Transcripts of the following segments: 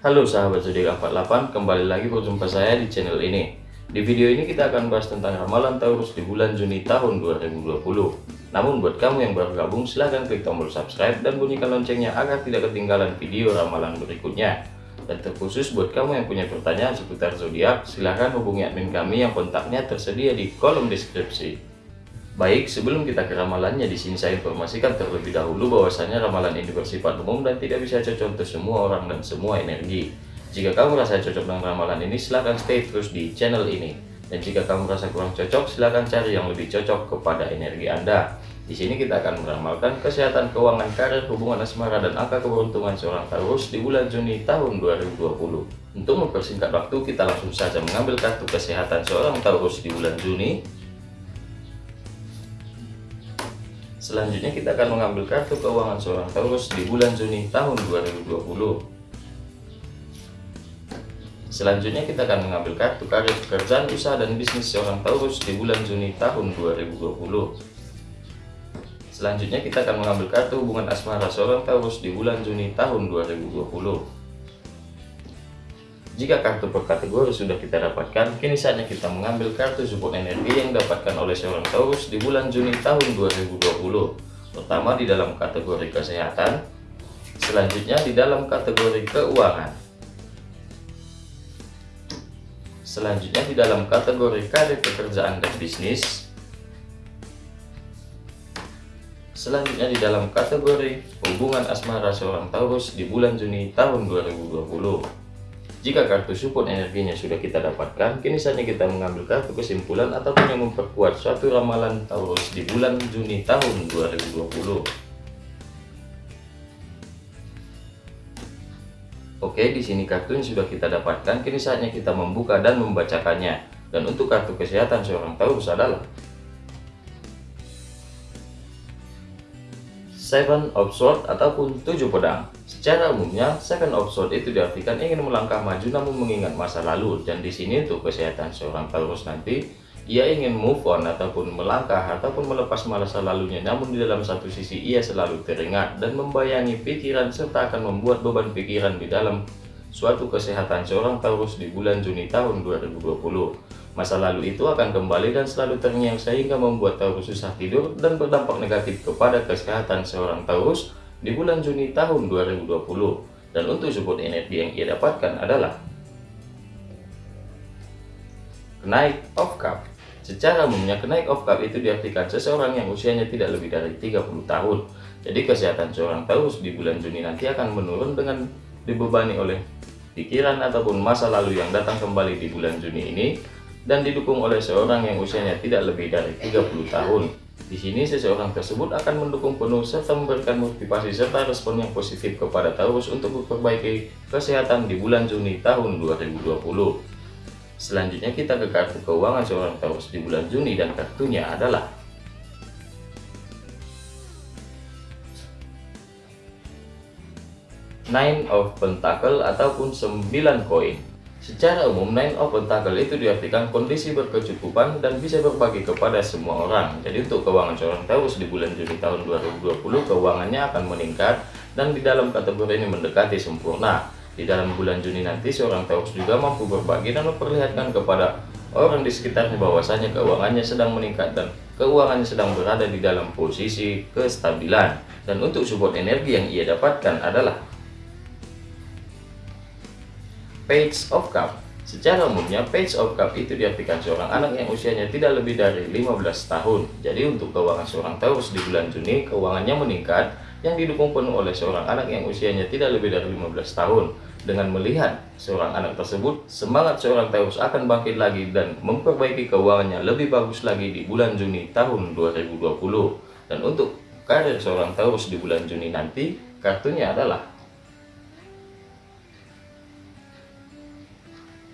Halo sahabat zodiak 48, kembali lagi berjumpa saya di channel ini. Di video ini kita akan bahas tentang ramalan Taurus di bulan Juni tahun 2020. Namun buat kamu yang baru gabung silahkan klik tombol subscribe dan bunyikan loncengnya agar tidak ketinggalan video ramalan berikutnya. Dan terkhusus buat kamu yang punya pertanyaan seputar zodiak, silahkan hubungi admin kami yang kontaknya tersedia di kolom deskripsi. Baik, sebelum kita ke ramalannya, di sini saya informasikan terlebih dahulu bahwasanya ramalan ini bersifat umum dan tidak bisa cocok untuk semua orang dan semua energi. Jika kamu merasa cocok dengan ramalan ini, silahkan stay terus di channel ini. Dan jika kamu merasa kurang cocok, silahkan cari yang lebih cocok kepada energi Anda. Di sini kita akan meramalkan kesehatan keuangan karir, hubungan asmara, dan angka keberuntungan seorang Taurus di bulan Juni tahun 2020. Untuk mempersingkat waktu, kita langsung saja mengambil kartu kesehatan seorang Taurus di bulan Juni Selanjutnya kita akan mengambil kartu keuangan seorang Taurus di bulan Juni tahun 2020. Selanjutnya kita akan mengambil kartu karir pekerjaan usaha dan bisnis seorang Taurus di bulan Juni tahun 2020. Selanjutnya kita akan mengambil kartu hubungan asmara seorang Taurus di bulan Juni tahun 2020. Jika kartu per kategori sudah kita dapatkan, kini saatnya kita mengambil kartu support energi yang didapatkan oleh seorang Taurus di bulan Juni tahun 2020. Pertama di dalam kategori kesehatan, selanjutnya di dalam kategori keuangan. Selanjutnya di dalam kategori karir pekerjaan dan bisnis. Selanjutnya di dalam kategori hubungan asmara seorang Taurus di bulan Juni tahun 2020. Jika kartu support energinya sudah kita dapatkan, kini saatnya kita mengambil kartu kesimpulan ataupun yang memperkuat suatu ramalan Taurus di bulan Juni tahun 2020. Oke, di sini kartu yang sudah kita dapatkan, kini saatnya kita membuka dan membacakannya. Dan untuk kartu kesehatan seorang Taurus adalah Seven of Swords ataupun tujuh pedang. Secara umumnya, Seven of Swords itu diartikan ingin melangkah maju namun mengingat masa lalu. Dan di sini untuk kesehatan seorang Taurus nanti, ia ingin move on ataupun melangkah ataupun melepas masa lalunya. Namun di dalam satu sisi ia selalu teringat dan membayangi pikiran serta akan membuat beban pikiran di dalam suatu kesehatan seorang Taurus di bulan Juni tahun 2020. Masa lalu itu akan kembali dan selalu terngiang sehingga membuat Taurus susah tidur dan berdampak negatif kepada kesehatan seorang Taurus di bulan Juni tahun 2020. Dan untuk support energi yang ia dapatkan adalah kenaik of cup. Secara umumnya kenaik of cup itu diartikan seseorang yang usianya tidak lebih dari 30 tahun. Jadi kesehatan seorang Taurus di bulan Juni nanti akan menurun dengan dibebani oleh pikiran ataupun masa lalu yang datang kembali di bulan Juni ini dan didukung oleh seorang yang usianya tidak lebih dari 30 tahun. Di sini seseorang tersebut akan mendukung penuh serta memberikan motivasi serta respon yang positif kepada Taurus untuk memperbaiki kesehatan di bulan Juni tahun 2020. Selanjutnya kita ke kartu keuangan seorang Taurus di bulan Juni dan kartunya adalah Nine of Pentacle ataupun 9 koin. Secara umum, Nine Pentacle itu diartikan kondisi berkecukupan dan bisa berbagi kepada semua orang. Jadi untuk keuangan seorang Taurus di bulan Juni tahun 2020, keuangannya akan meningkat dan di dalam kategori ini mendekati sempurna. Di dalam bulan Juni nanti, seorang Taurus juga mampu berbagi dan memperlihatkan kepada orang di sekitarnya bahwasanya keuangannya sedang meningkat dan keuangannya sedang berada di dalam posisi kestabilan. Dan untuk support energi yang ia dapatkan adalah Page of Cup Secara umumnya, Page of Cup itu diartikan seorang anak yang usianya tidak lebih dari 15 tahun. Jadi untuk keuangan seorang Taurus di bulan Juni, keuangannya meningkat yang didukung penuh oleh seorang anak yang usianya tidak lebih dari 15 tahun. Dengan melihat seorang anak tersebut, semangat seorang Taurus akan bangkit lagi dan memperbaiki keuangannya lebih bagus lagi di bulan Juni tahun 2020. Dan untuk karir seorang Taurus di bulan Juni nanti, kartunya adalah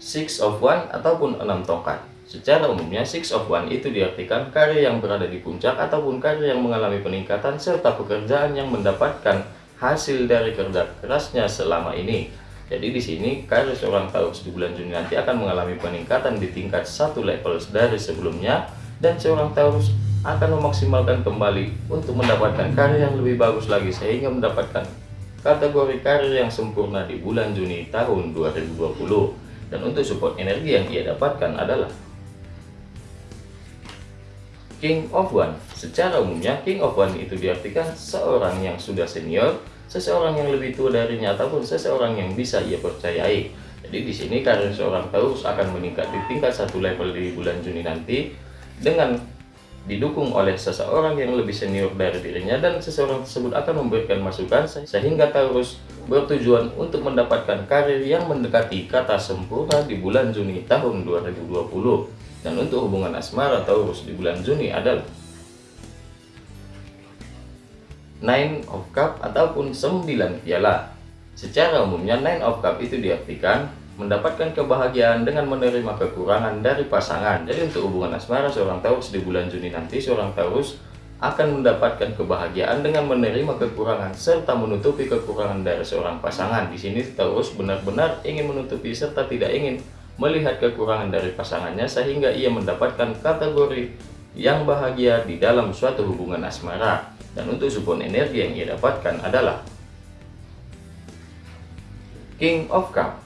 Six of One ataupun enam tongkat. Secara umumnya, Six of One itu diartikan karya yang berada di puncak ataupun karya yang mengalami peningkatan serta pekerjaan yang mendapatkan hasil dari kerja kerasnya selama ini. Jadi di sini karya seorang Taurus di bulan Juni nanti akan mengalami peningkatan di tingkat satu level dari sebelumnya dan seorang Taurus akan memaksimalkan kembali untuk mendapatkan karya yang lebih bagus lagi sehingga mendapatkan kategori karir yang sempurna di bulan Juni tahun 2020. Dan untuk support energi yang ia dapatkan adalah King of One. Secara umumnya, King of One itu diartikan seorang yang sudah senior, seseorang yang lebih tua darinya, ataupun seseorang yang bisa ia percayai. Jadi di sini karir seorang Taurus akan meningkat di tingkat satu level di bulan Juni nanti dengan didukung oleh seseorang yang lebih senior dari dirinya dan seseorang tersebut akan memberikan masukan sehingga Taurus bertujuan untuk mendapatkan karir yang mendekati kata sempurna di bulan Juni tahun 2020 dan untuk hubungan asmara Taurus di bulan Juni adalah Nine of Cup ataupun 9 piala secara umumnya Nine of Cup itu diartikan mendapatkan kebahagiaan dengan menerima kekurangan dari pasangan. Jadi untuk hubungan asmara seorang Taurus di bulan Juni nanti seorang Taurus akan mendapatkan kebahagiaan dengan menerima kekurangan serta menutupi kekurangan dari seorang pasangan. Di sini Taurus benar-benar ingin menutupi serta tidak ingin melihat kekurangan dari pasangannya sehingga ia mendapatkan kategori yang bahagia di dalam suatu hubungan asmara. Dan untuk support energi yang ia dapatkan adalah King of Cup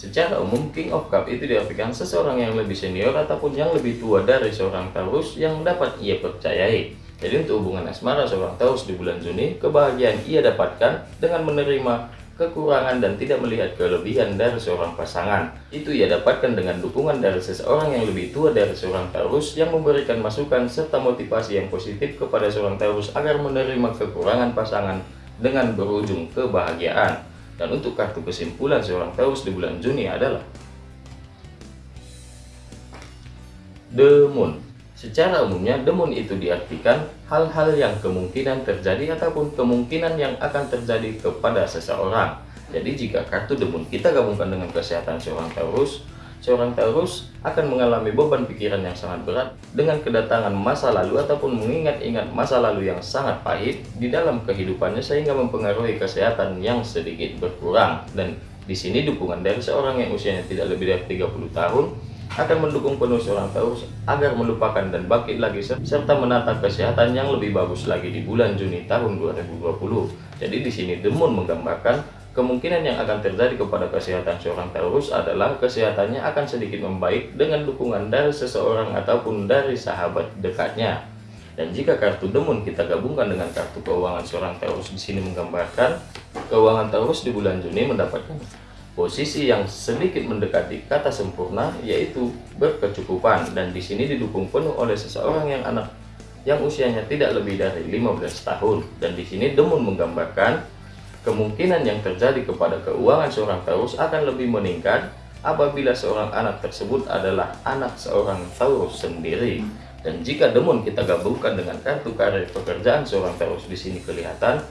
Secara umum, King of Cup itu diartikan seseorang yang lebih senior ataupun yang lebih tua dari seorang Taurus yang dapat ia percayai. Jadi untuk hubungan asmara seorang Taurus di bulan Juni, kebahagiaan ia dapatkan dengan menerima kekurangan dan tidak melihat kelebihan dari seorang pasangan. Itu ia dapatkan dengan dukungan dari seseorang yang lebih tua dari seorang Taurus yang memberikan masukan serta motivasi yang positif kepada seorang Taurus agar menerima kekurangan pasangan dengan berujung kebahagiaan. Dan untuk kartu kesimpulan seorang Taurus di bulan Juni adalah The Moon. Secara umumnya, Moon itu diartikan hal-hal yang kemungkinan terjadi ataupun kemungkinan yang akan terjadi kepada seseorang. Jadi jika kartu Moon kita gabungkan dengan kesehatan seorang Taurus, seorang Taurus akan mengalami beban pikiran yang sangat berat dengan kedatangan masa lalu ataupun mengingat-ingat masa lalu yang sangat pahit di dalam kehidupannya sehingga mempengaruhi kesehatan yang sedikit berkurang dan di sini dukungan dari seorang yang usianya tidak lebih dari 30 tahun akan mendukung penuh seorang Taurus agar melupakan dan bangkit lagi serta menata kesehatan yang lebih bagus lagi di bulan Juni tahun 2020. Jadi di sini Demon menggambarkan Kemungkinan yang akan terjadi kepada kesehatan seorang Taurus adalah kesehatannya akan sedikit membaik dengan dukungan dari seseorang ataupun dari sahabat dekatnya. Dan jika kartu demun kita gabungkan dengan kartu keuangan seorang Taurus di sini menggambarkan keuangan Taurus di bulan Juni mendapatkan posisi yang sedikit mendekati kata sempurna yaitu berkecukupan dan di sini didukung penuh oleh seseorang yang anak yang usianya tidak lebih dari 15 tahun dan di sini demun menggambarkan Kemungkinan yang terjadi kepada keuangan seorang Taurus akan lebih meningkat apabila seorang anak tersebut adalah anak seorang Taurus sendiri. Dan jika demun kita gabungkan dengan kartu karir pekerjaan seorang Taurus di sini kelihatan,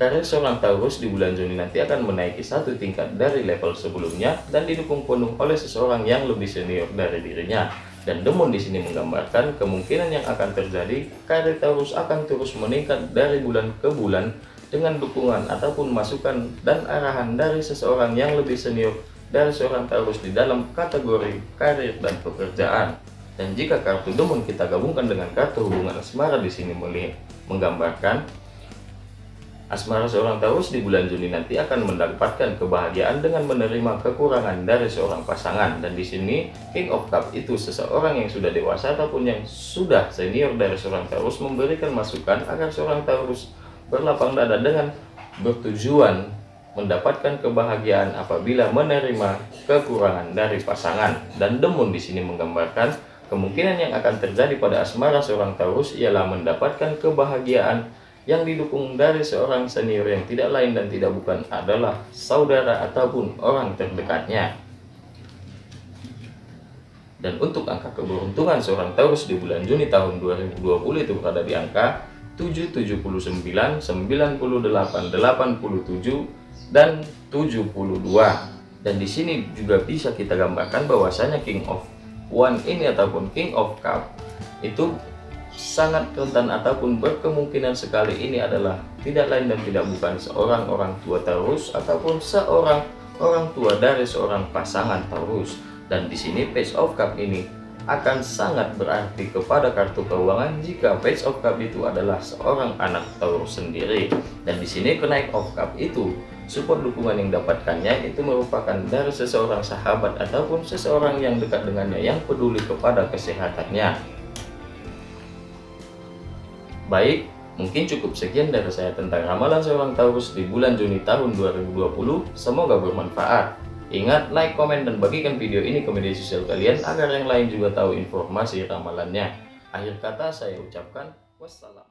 karir seorang Taurus di bulan Juni nanti akan menaiki satu tingkat dari level sebelumnya dan didukung penuh oleh seseorang yang lebih senior dari dirinya. Dan demun di sini menggambarkan kemungkinan yang akan terjadi karir Taurus akan terus meningkat dari bulan ke bulan dengan dukungan ataupun masukan dan arahan dari seseorang yang lebih senior dari seorang Taurus di dalam kategori karir dan pekerjaan. Dan jika kartu demun kita gabungkan dengan kartu hubungan asmara di sini melihat menggambarkan asmara seorang Taurus di bulan Juni nanti akan mendapatkan kebahagiaan dengan menerima kekurangan dari seorang pasangan. Dan di sini King of Cup itu seseorang yang sudah dewasa ataupun yang sudah senior dari seorang Taurus memberikan masukan agar seorang Taurus berlapang dada dengan bertujuan mendapatkan kebahagiaan apabila menerima kekurangan dari pasangan dan demun di sini menggambarkan kemungkinan yang akan terjadi pada asmara seorang Taurus ialah mendapatkan kebahagiaan yang didukung dari seorang senior yang tidak lain dan tidak bukan adalah saudara ataupun orang terdekatnya. Dan untuk angka keberuntungan seorang Taurus di bulan Juni tahun 2020 itu berada di angka 7, 79, 98, 87, dan 72. Dan di sini juga bisa kita gambarkan bahwasanya King of One ini ataupun King of Cup itu sangat rentan ataupun berkemungkinan sekali ini adalah tidak lain dan tidak bukan seorang orang tua Taurus ataupun seorang orang tua dari seorang pasangan Taurus. Dan di sini Page of Cup ini akan sangat berarti kepada kartu keuangan jika Page of Cup itu adalah seorang anak Taurus sendiri. Dan di sini kenaik of Cup itu support dukungan yang dapatkannya itu merupakan dari seseorang sahabat ataupun seseorang yang dekat dengannya yang peduli kepada kesehatannya. Baik, mungkin cukup sekian dari saya tentang ramalan seorang Taurus di bulan Juni tahun 2020. Semoga bermanfaat. Ingat, like, komen, dan bagikan video ini ke media sosial kalian agar yang lain juga tahu informasi ramalannya. Akhir kata saya ucapkan wassalam.